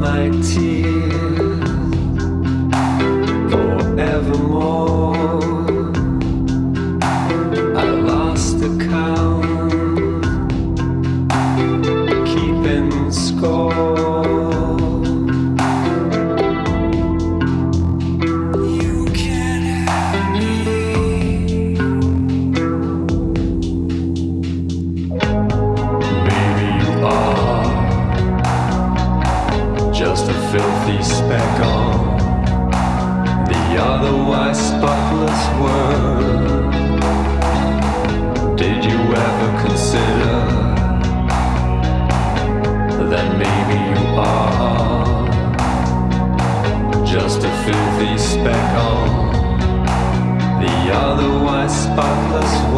my tears. Did you ever consider That maybe you are Just a filthy speck on The otherwise spotless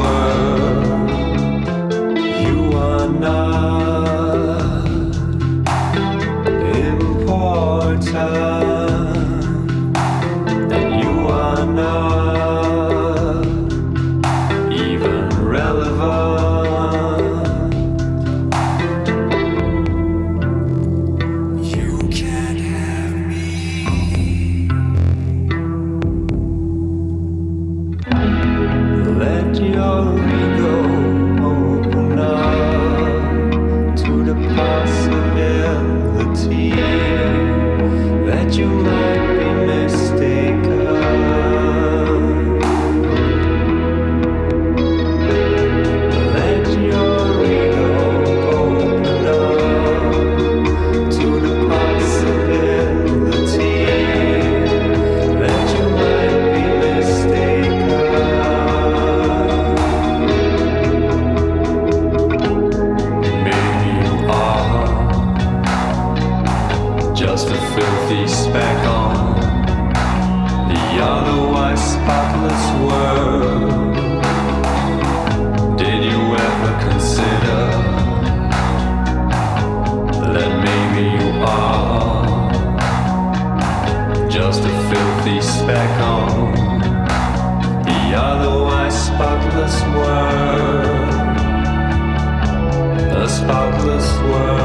world.